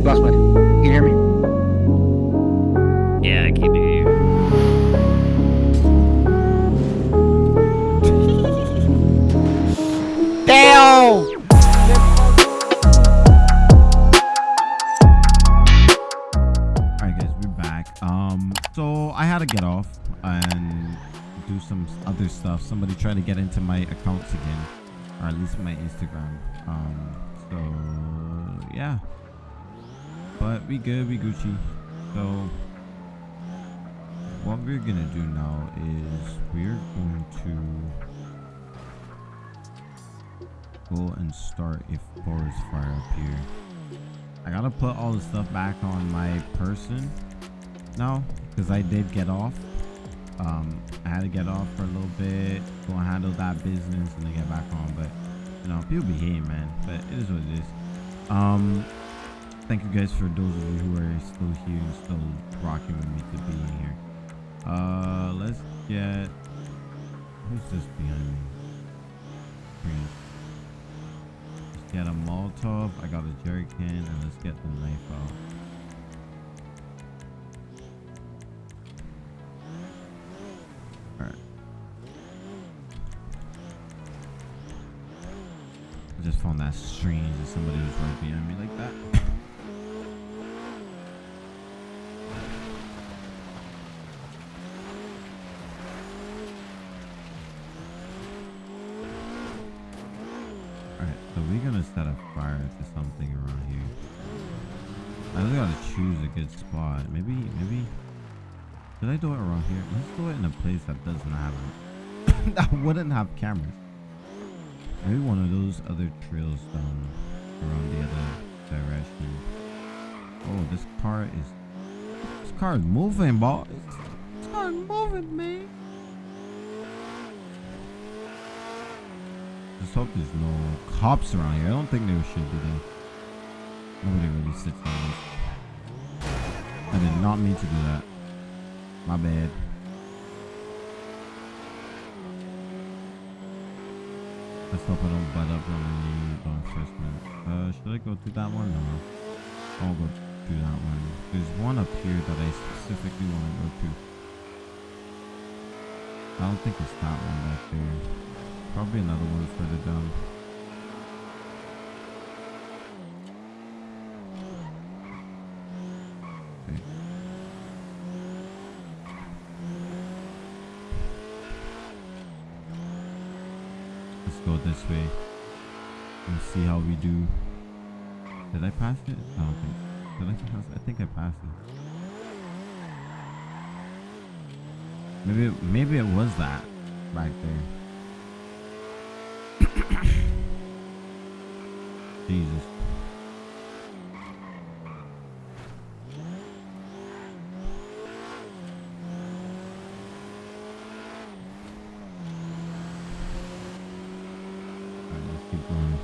Hey, boss man, can you hear me? Yeah, I can hear you. Damn! Alright guys, we're back. Um, so I had to get off and do some other stuff. Somebody tried to get into my accounts again, or at least my Instagram. Um, so yeah. But we good, we Gucci. So what we're gonna do now is we're going to go and start a forest fire up here. I gotta put all the stuff back on my person now because I did get off. Um, I had to get off for a little bit, go and handle that business, and then get back on. But you know, people behave, man. But it is what it is. Um, thank you guys for those of you who are still here and still rocking with me to being here. Uh, let's get who's this behind me? Green. Let's get a Molotov. I got a jerry can, and let's get the knife out. Alright. I just found that strange that somebody was right behind me like that. good spot. Maybe, maybe. Should I do it around here? Let's do it in a place that doesn't have that wouldn't have cameras. Maybe one of those other trails down around the other direction. Oh, this car is this car is moving, boss. This car is moving, man. Just hope there's no cops around here. I don't think there should be though. Nobody really sits on this. I did not mean to do that. My bad. Let's hope I don't butt up on law enforcement. Uh, should I go to that one? No. I'll go to that one. There's one up here that I specifically want to go to. I don't think it's that one back there. Probably another one further down. Okay. Let's go this way and see how we do. Did I pass it? I don't think. Did I pass it? I think I passed it. Maybe maybe it was that back there. Jesus. Alright, let's keep going.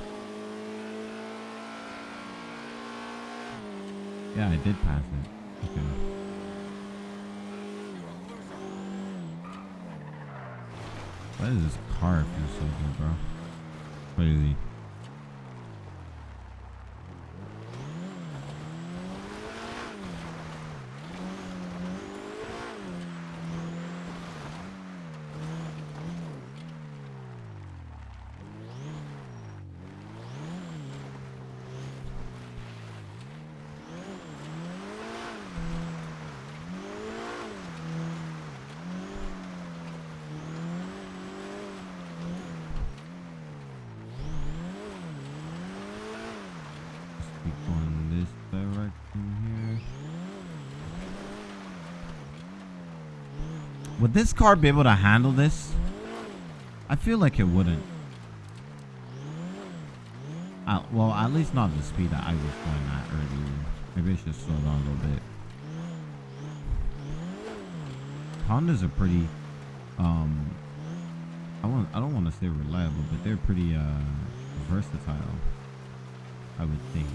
Yeah, I did pass it. Okay. Why does this car feel so good, bro? Crazy. Let's keep going this direction here. Would this car be able to handle this? I feel like it wouldn't. Uh, well, at least not the speed that I was going at earlier. Maybe I should slow down a little bit. Hondas are pretty, um, I want, I don't want to say reliable, but they're pretty, uh, versatile. I would think.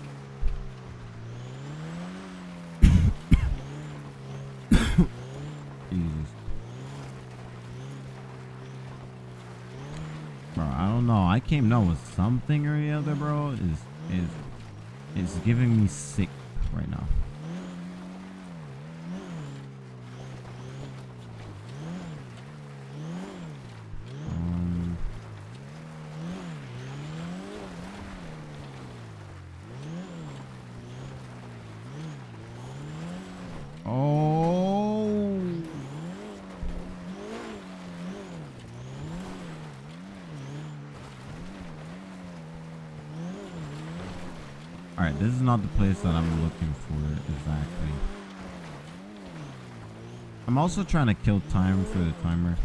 Don't know. I came down with something or the other, bro. Is is is giving me sick right now. Not the place that I'm looking for exactly. I'm also trying to kill time for the timer,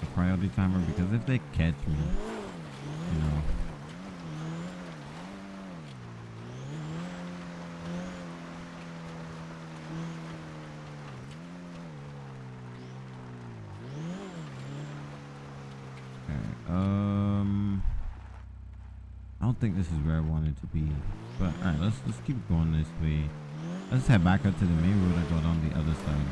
the priority timer, because if they catch me, you know. Think this is where I wanted to be, but all right, let's let's keep going this way. Let's head back up to the main road and go down the other side.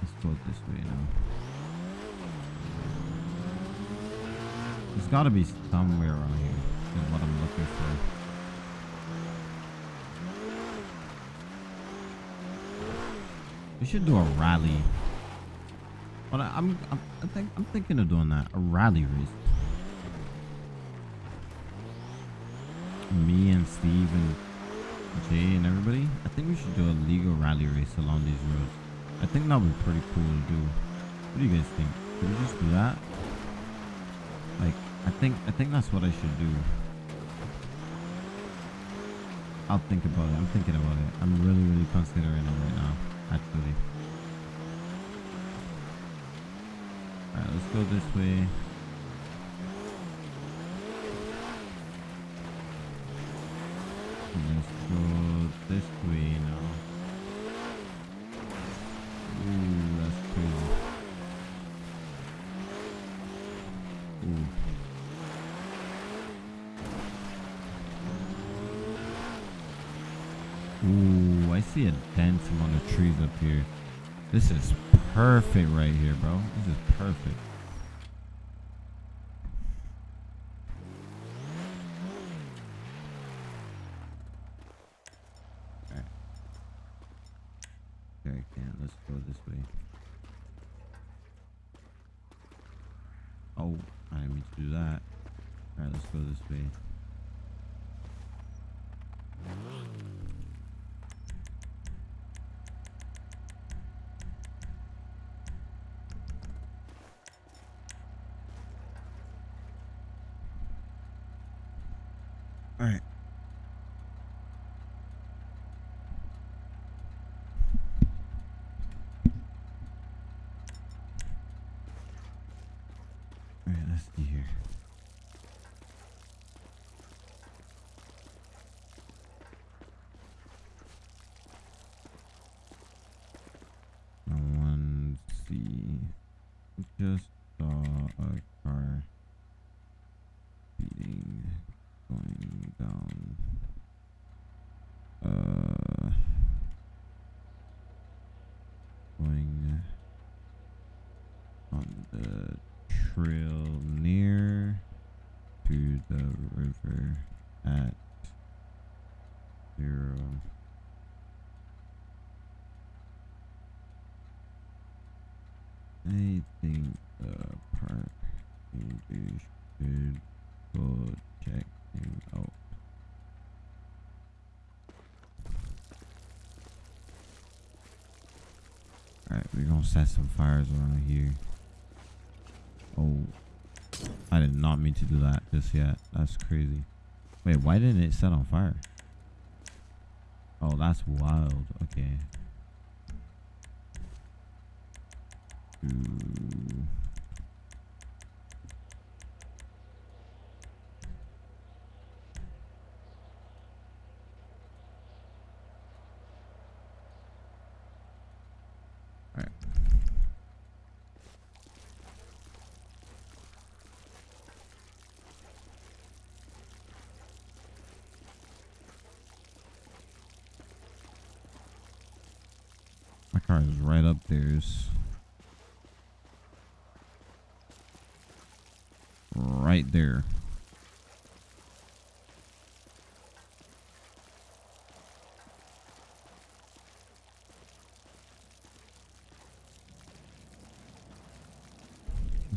Let's go this way now. There's got to be somewhere around here. Is what I'm looking for. We should do a rally. But I, I'm, I'm, I think, I'm thinking of doing that. A rally race. Me and Steve and Jay and everybody. I think we should do a legal rally race along these roads. I think that would be pretty cool to do. What do you guys think? Should we just do that? Like, I think, I think that's what I should do. I'll think about it. I'm thinking about it. I'm really, really considering it right now, actually. Alright, let's go this way. Let's go this way now. Ooh, that's crazy. Ooh. Ooh, I see a dent among the trees up here. This is perfect right here, bro. This is perfect. Alright. Okay, can let's go this way. Oh, I didn't mean to do that. Alright, let's go this way. Alright. Alright, let's see here. I want to see. Just saw a car speeding going down. Uh, going on the trail near to the river at zero. I think the park ranger should go check him out. Alright, we're gonna set some fires around here. Oh, I did not mean to do that just yet. That's crazy. Wait, why didn't it set on fire? Oh, that's wild. Okay. Ooh. Alright. My car is right up there. It's right there.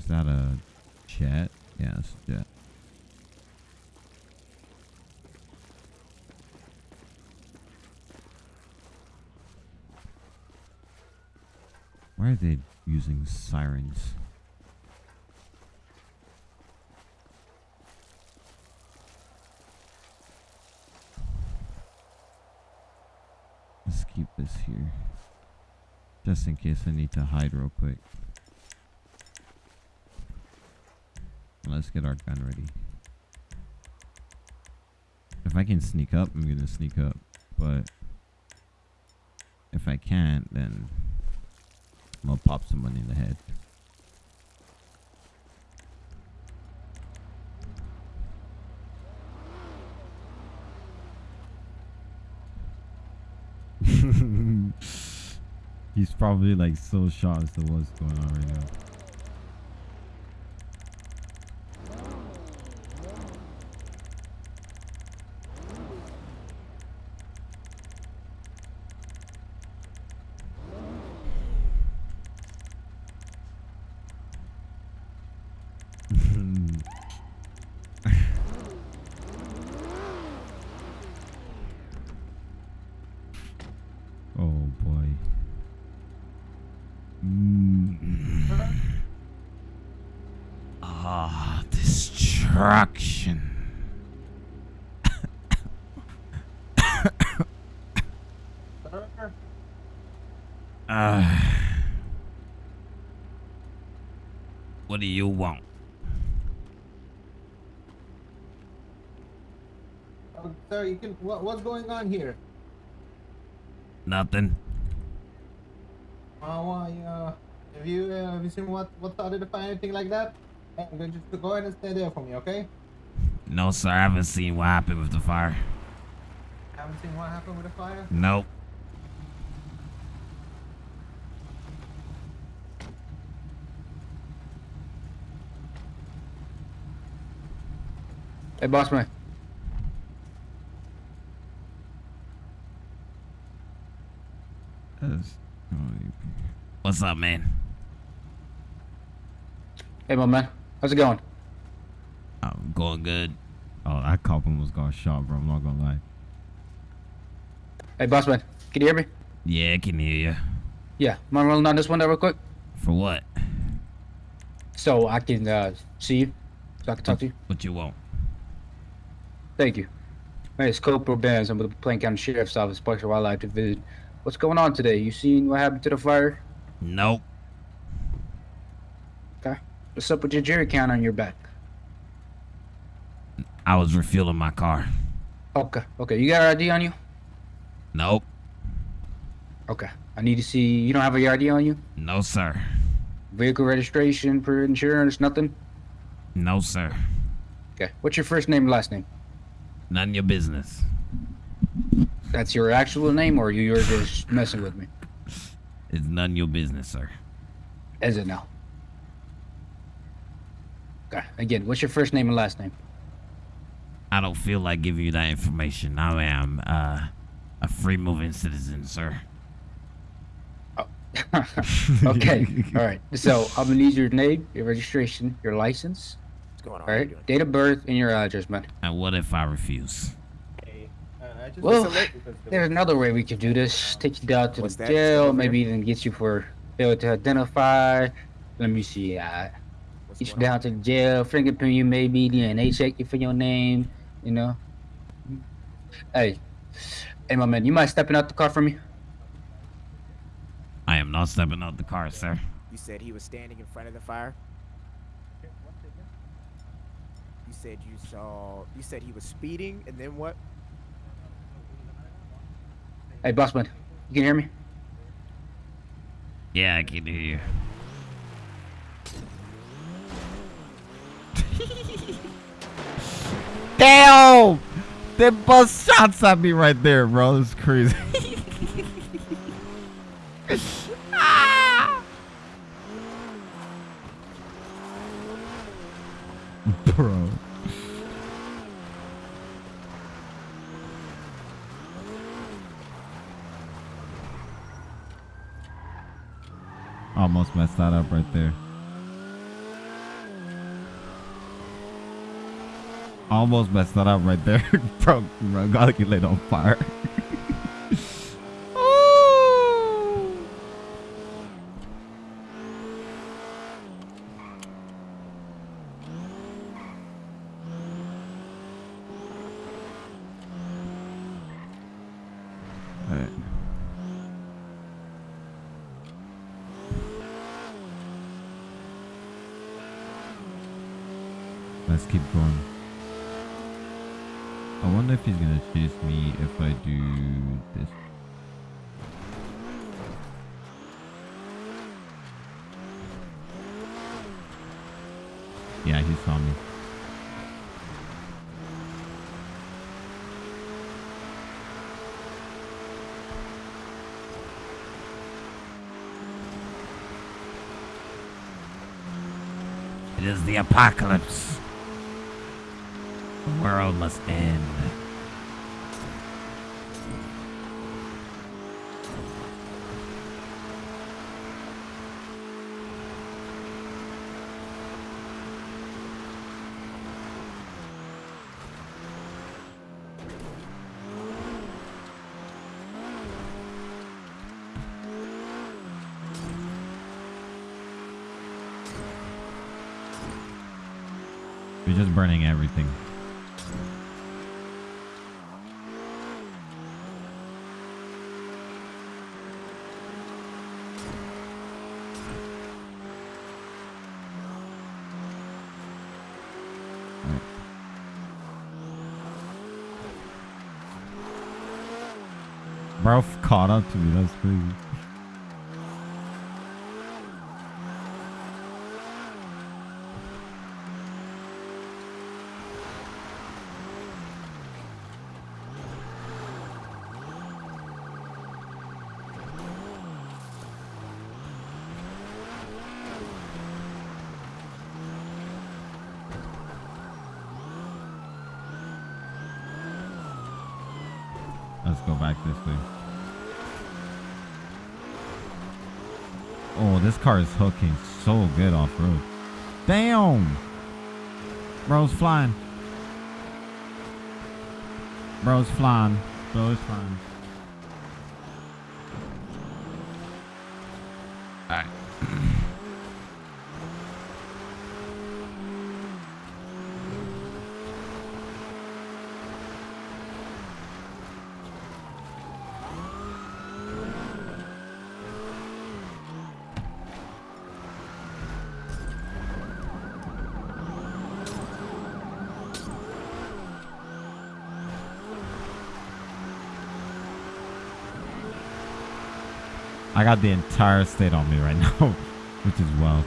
That a jet? Yeah, jet. Why are they using sirens? Let's keep this here. Just in case I need to hide real quick. Let's get our gun ready. If I can sneak up, I'm gonna sneak up. But if I can't, then I'm gonna pop someone in the head. He's probably like so shocked as to what's going on right now. oh boy. Mm. Ah, destruction. Ah. what do you want? Oh, sir, you can. What, what's going on here? Nothing. Uh, why, uh, have you uh, have you seen what what started the fire, anything like that? Hey, I'm going to just go ahead and stay there for me, okay? No, sir. I haven't seen what happened with the fire. Haven't seen what happened with the fire. Nope. Hey, boss man. What's up, man? Hey, my man. How's it going? I'm going good. Oh, that cop almost got shot, bro. I'm not gonna lie. Hey, boss man. Can you hear me? Yeah, I can hear you. Yeah. Mind rolling down this window real quick? For what? So I can uh, see you? So I can talk to you? What you want? Thank you. My name is Corporal Benz. I'm with the Blaine County Sheriff's Office, Special Wildlife Division. What's going on today? You seen what happened to the fire? Nope. What's up with your jerry can on your back? I was refueling my car. Okay. Okay. You got an ID on you? Nope. Okay. I need to see. You don't have a ID on you? No, sir. Vehicle registration, for insurance, nothing? No, sir. Okay. What's your first name and last name? None of your business. That's your actual name, or you're just messing with me? It's none of your business, sir. Is it now? Okay. Again, what's your first name and last name? I don't feel like giving you that information. I am uh, a free moving citizen, sir. okay. All right. So I'm gonna need your name, your registration, your license, What's going on? all How you right, doing? date of birth, and your address, man. And what if I refuse? Hey, uh, I just Well, it's a late because the- There's another way we could do this. Take you down to What's the jail, maybe even get you for failure to identify. Let me see. Uh, What's get you going down to jail, fingerprint you maybe, DNA check you for your name. You know. Hey, hey, my man, you mind stepping out the car for me? I am not stepping out the car, sir. You said he was standing in front of the fire. You said you saw. You said he was speeding, and then what? Hey, bossman, you can hear me? Yeah, I can hear you. Damn! They bust shots at me right there, bro. It's crazy. Ah! Bro. Almost messed that up right there. Almost messed that up right there. bro, gotta get lit on fire. Ooh. Alright. Let's keep going. I wonder if he's gonna chase me if I do this. Yeah, he saw me. It is the apocalypse. The world must end. We're just burning everything. Bro caught up to me, that's crazy. Let's go back this way. Oh, this car is hooking so good off road. Damn! Bro's flying. Bro's flying. Bro's flying. Got the entire state on me right now, which is wild.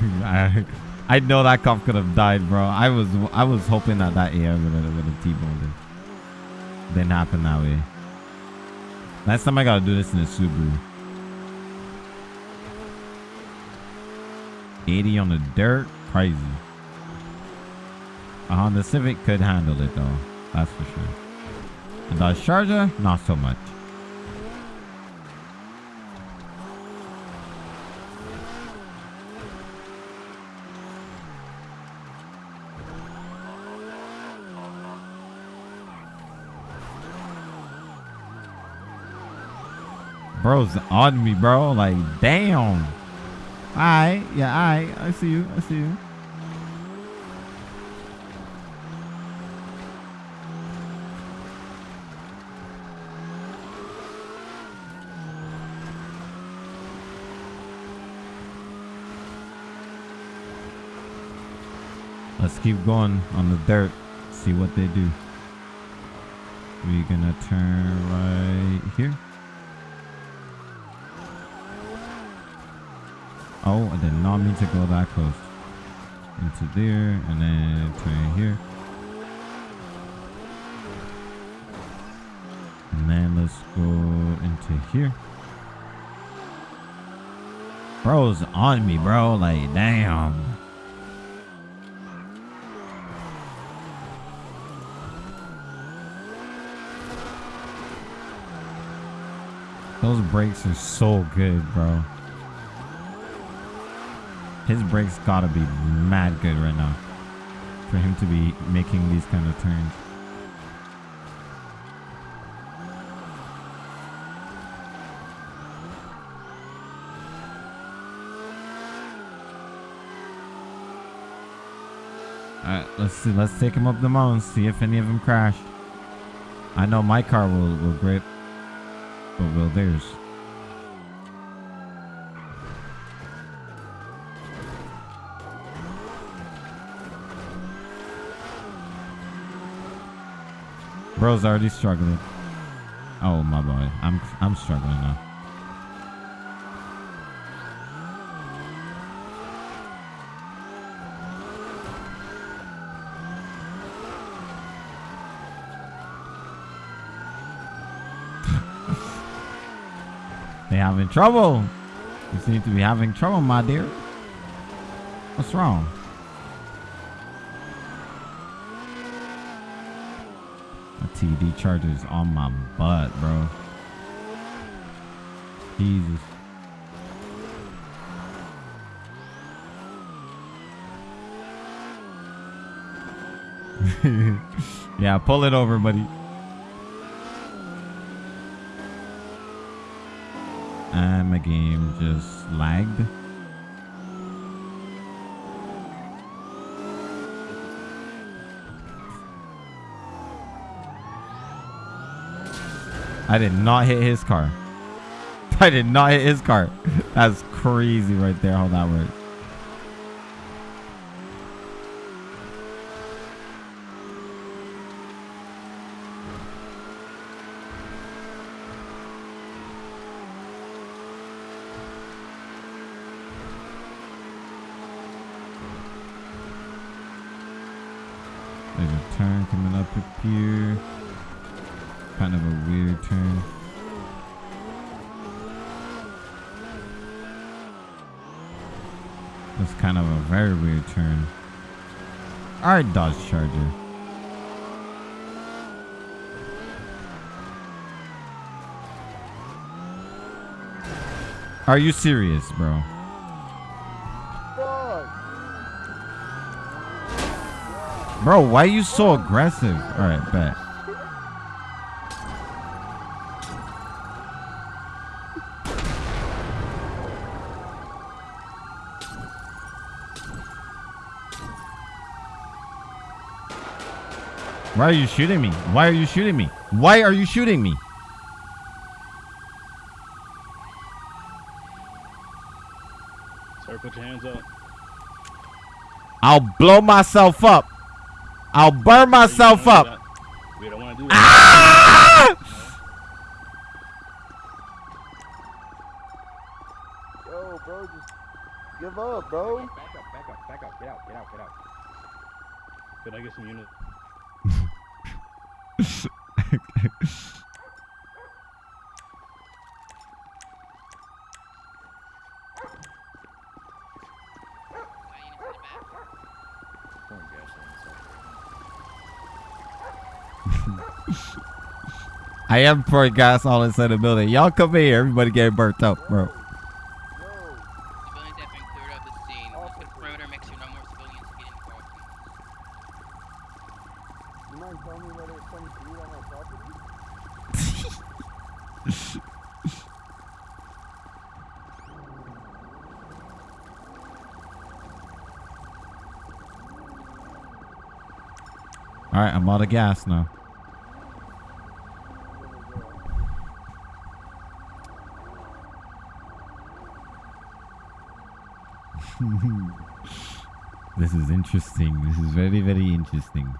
I, I know that cop could have died, bro. I was I was hoping that that AR would have would have T-boned him. Didn't happen that way. Last time I gotta do this in a Subaru. 80 on the dirt, crazy. Uh-huh, A Honda Civic could handle it though, that's for sure. A Dodge Charger, not so much. Bro's on me, bro. Like, damn. Alright, yeah, alright. I see you. I see you. Let's keep going on the dirt. See what they do. We're gonna turn right here. Oh, I did not mean to go that close. Into there and then turn here. And then let's go into here. Bro's on me, bro. Like, damn. Those brakes are so good, bro. His brakes gotta be mad good right now. For him to be making these kind of turns. Alright, let's see. Let's take him up the mountain, see if any of them crash. I know my car will, will grip, but will theirs? Bro's already struggling. Oh my boy, I'm I'm struggling now. They having trouble. You seem to be having trouble, my dear. What's wrong? A TD charger's on my butt, bro. Jesus. yeah, pull it over, buddy. And my game just lagged. I did not hit his car. I did not hit his car. That's crazy right there how that works. There's a turn coming up up here. Kind of a weird turn. That's kind of a very weird turn. Alright, Dodge Charger. Are you serious, bro? Bro, why are you so aggressive? Alright, bet. Why are you shooting me? Why are you shooting me? Why are you shooting me? Sir, put your hands up. I'll blow myself up. I'll burn myself You don't wanna up. do. We don't want to do that. Ah! Yo, bro, just give up, bro. Back up, back up, back up. Get out, get out, get out. Could I get some units? I am pouring gas all inside the building. Y'all come here. Everybody getting burnt up, bro. Have been cleared of the scene. Let's get a perimeter make sure no more civilians get in the You mind telling me whether it's coming to you on my property? All right, I'm out of gas now. This is interesting. This is very, very interesting.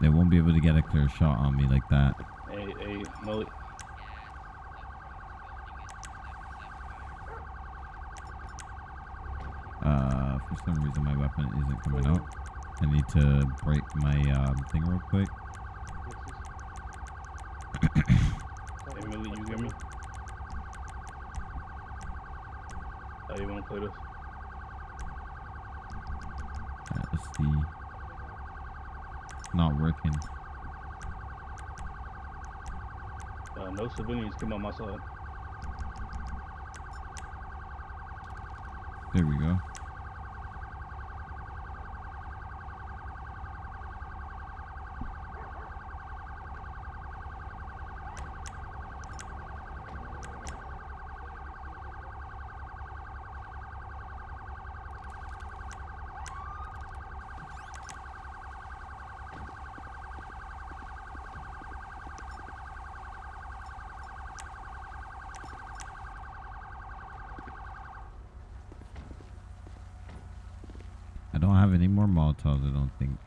They won't be able to get a clear shot on me like that. Hey, hey, Mullet. Uh, for some reason my weapon isn't coming out. I need to break my um, thing real quick. Hey, Millie, you hear me? How you want to play this? Alright, let's see. Not working. Uh, no civilians come on my side. There we go. I don't have any more Molotovs, I don't think.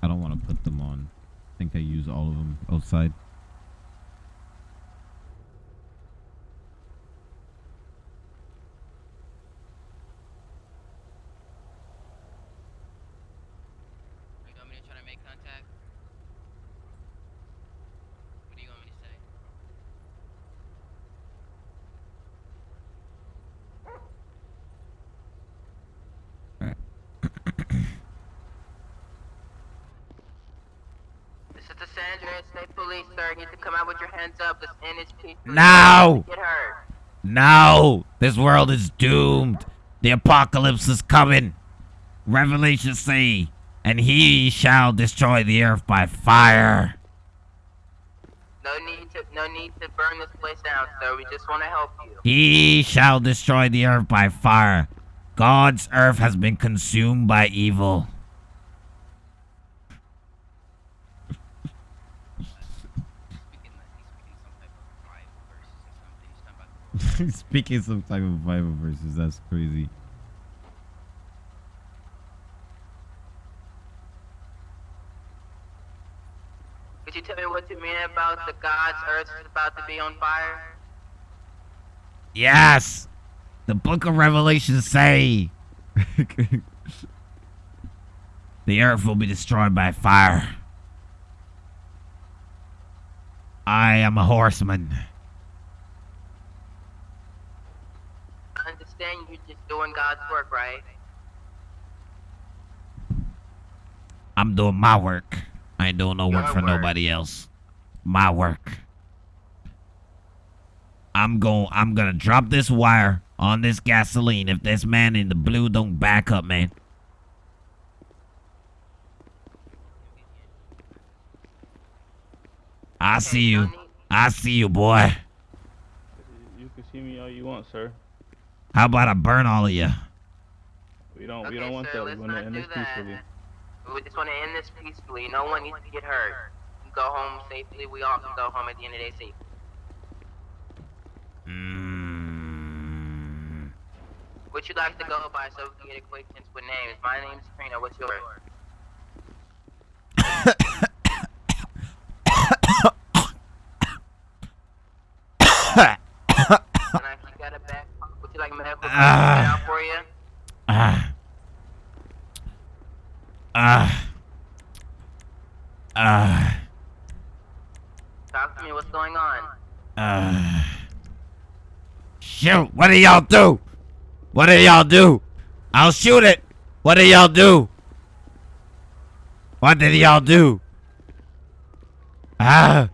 I don't want to put them on. I think I use all of them outside. You want me to try to make contact? What do you want me to say? This is the San Andreas State Police, sir. You need to come out with your hands up. This peaceful. Now! Get hurt. No! This world is doomed. The apocalypse is coming. Revelation say, and he shall destroy the earth by fire. No need to, no need to burn this place down, sir. We just want to help you. He shall destroy the earth by fire. God's earth has been consumed by evil. He's speaking some type of Bible verse or something. He's talking about Speaking some type of Bible verses, that's crazy. Could you tell me what you mean about the God's earth is about to be on fire? Yes! The book of Revelation say the earth will be destroyed by fire. I am a horseman. I understand you're just doing God's work, right? I'm doing my work. I ain't doing no work for work. nobody else. My work. I'm going I'm gonna drop this wire on this gasoline if this man in the blue don't back up, man. I see you. I see you, boy. You can see me all you want, sir. How about I burn all of you? We don't. we don't want sir, that. We want to end this that. peacefully. We just want to end this peacefully. No one needs to get hurt. Go home safely. We all can go home at the end of the day safe. Mm. What you like to go by so we can get acquaintance with names? My name's Trina. What's yours? And if you got a back, would you like medical Ah. for you? Ah. Ah. Ah. Talk to me. What's going on? Uh, shoot! What do y'all do? What do y'all do? I'll shoot it. What do y'all do? What did y'all do? Ah!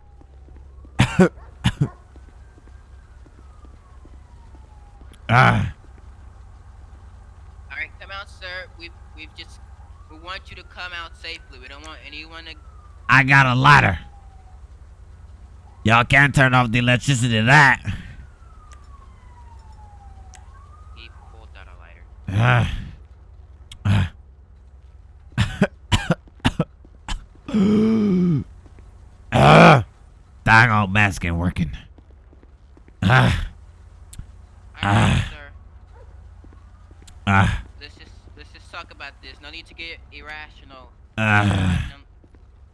Ah! All right, come out, sir. We've we've just we want you to come out safely. We don't want anyone to. I got a ladder. Y'all can't turn off the electricity that. He pulled out a lighter. Ah. Ah. ah. Dang old mask ain't working. Ah. Right, Ah. Ah. Let's just let's just talk about this. No need to get irrational. Ah.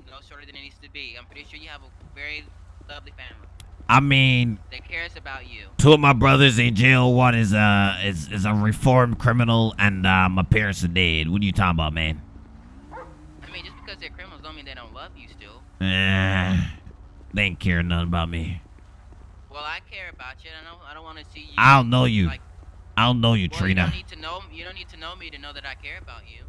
No, no shorter than it needs to be. I'm pretty sure you have a very lovely family I mean, they cares about you. two of my brothers in jail. One is uh is is a reformed criminal, and uh, my parents are dead. What are you talking about, man? I mean, just because they're criminals don't mean they don't love you still. Eh, they ain't care nothing about me. Well, I care about you. I don't. I don't want to see you. I don't know you. Like, I don't know you, well, you don't need to know. You don't need to know me to know that I care about you.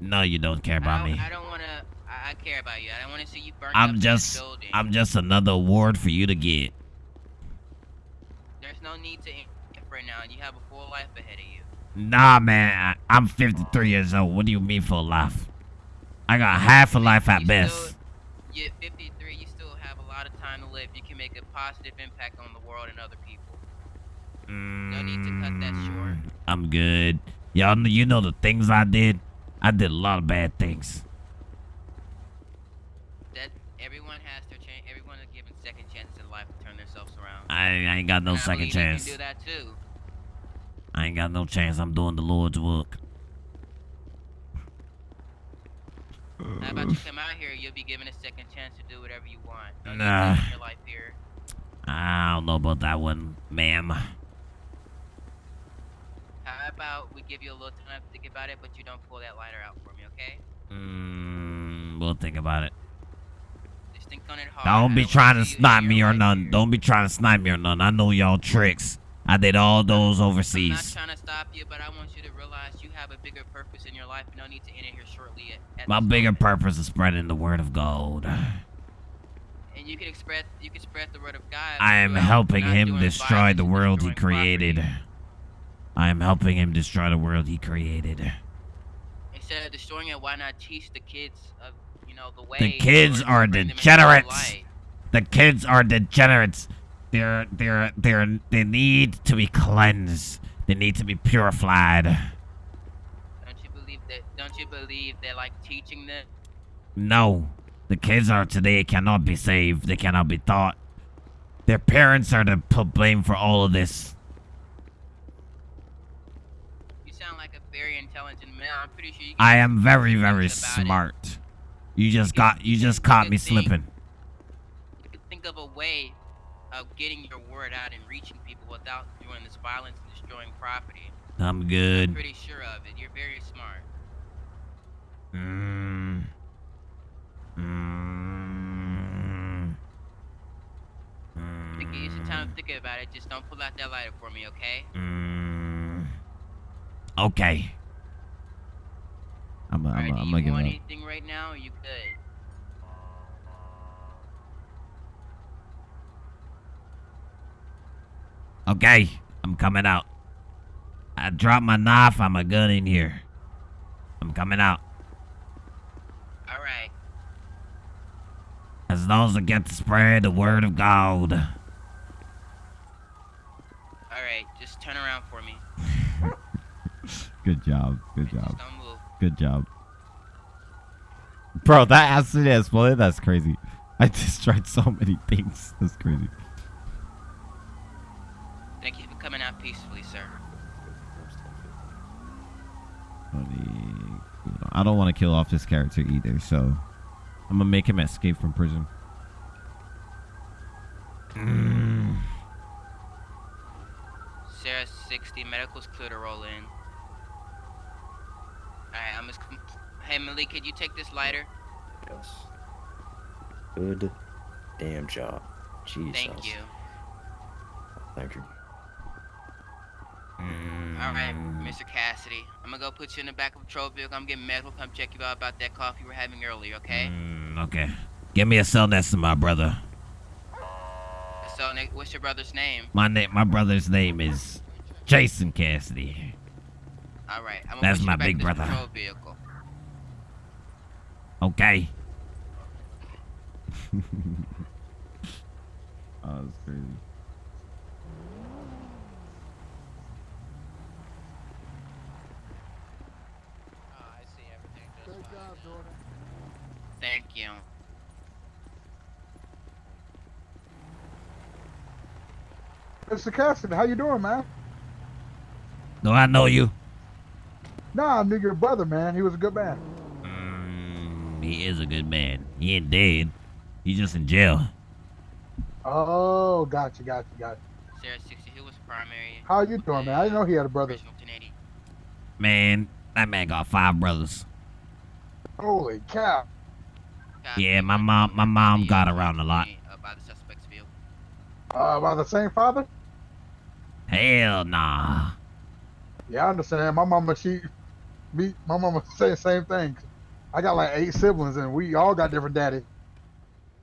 No, you don't care I about don't, me. I don't want to. I, I care about you. I don't want to see you burn I'm just, building. I'm just another award for you to get. There's no need to right now. You have a full life ahead of you. Nah, man, I, I'm 53 years old. What do you mean for life? I got half a life at You best. Still, you're 53. You still have a lot of time to live. You can make a positive impact on the world and other people. No need to cut that short. Mm, I'm good. Y'all, know, you know the things I did. I did a lot of bad things. That everyone has their chance. Everyone is given second chances in life to turn themselves around. I, I ain't got no And second chance. Do that too. I ain't got no chance. I'm doing the Lord's work. How about you come out here? You'll be given a second chance to do whatever you want. No need Nah. your life here. I don't know about that one, ma'am. How about we give you a little time to think about it, but you don't pull that lighter out for me, okay? Mm, we'll think about it. Just think on it hard. Don't be trying to snipe me or none. Don't be trying to snipe me or none. I know y'all tricks. I did all those I'm not overseas. trying to stop you, but I want you to realize you have a bigger purpose in your life. No need to end it here shortly. At, at My bigger moment. purpose is spreading the word of God. And you can spread you can spread the word of God. I am helping him destroy the world he created. property. I am helping him destroy the world he created. Instead of destroying it, why not teach the kids of you know the way? The kids are bring them into the degenerates. The kids are degenerates. They're they're they're they need to be cleansed. They need to be purified. Don't you believe that? Don't you believe they're like teaching them? No. The kids are today cannot be saved. They cannot be taught. Their parents are to put blame for all of this. You sound like a very intelligent man. I'm pretty sure you. Can I am very, very about it. smart. You just You got you just caught me thing. slipping. You could think of a way of getting your word out and reaching people without doing this violence and destroying property. I'm I'm good. pretty sure of it. You're very smart. Mm. Mm. Think you some time to think about it. Just don't pull out that lighter for me, okay? Mm. Okay. I'm, I'm, Alright, I'm, I'm you gonna give want up. anything right now? You good? Okay, I'm coming out. I dropped my knife and my gun in here. I'm coming out. All right. As long as I get to spread the word of God. All right. Just turn around for me. Good job. Good Just job. Good job. Bro, that acid exploded. That's crazy. I destroyed so many things. That's crazy. Thank coming out peacefully, sir. I don't want to kill off this character either, so I'm gonna make him escape from prison. Mm. Sarah 60, medical's clear to roll in. Alright, I'm just. Hey, Malik, could you take this lighter? Yes. Good damn job. Jesus. Thank you. Thank you. Alright, Mr. Cassidy. I'm gonna go put you in the back of a patrol vehicle. I'm getting medical. Come check you out about that cough you were having earlier, okay? Mm, okay. Give me a cell next to my brother. So, what's your brother's name? My name, my brother's name is Jason Cassidy. Alright, I'm gonna That's put you my back big brother. patrol vehicle. Okay. oh, that's crazy. Thank you. Mr. Cassidy, how you doing, man? No, I know you? Nah, I knew your brother, man. He was a good man. Mm, he is a good man. He ain't dead. He's just in jail. Oh, gotcha, gotcha, gotcha. Sarah 60, who was primary? How you doing, man? I didn't know he had a brother. Man, that man got five brothers. Holy cow. Copy. Yeah, my mom- my mom got around a lot. Uh, by the suspect's vehicle. Uh, by the same father? Hell nah. Yeah, I understand. My mama, she, me, my mama say the same thing. I got like eight siblings, and we all got different daddy.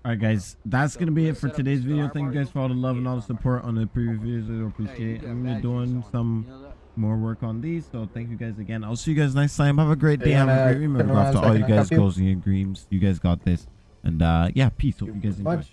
All right, guys, that's gonna be it for today's video. Thank you guys for all the love and all the support on the previous videos. I appreciate it. I'm gonna be doing some more work on these, so thank you guys again. I'll see you guys next time. Have a great day. Have a great remember. After all you guys goals and your dreams. You guys got this. And uh yeah, peace. Hope you guys enjoy.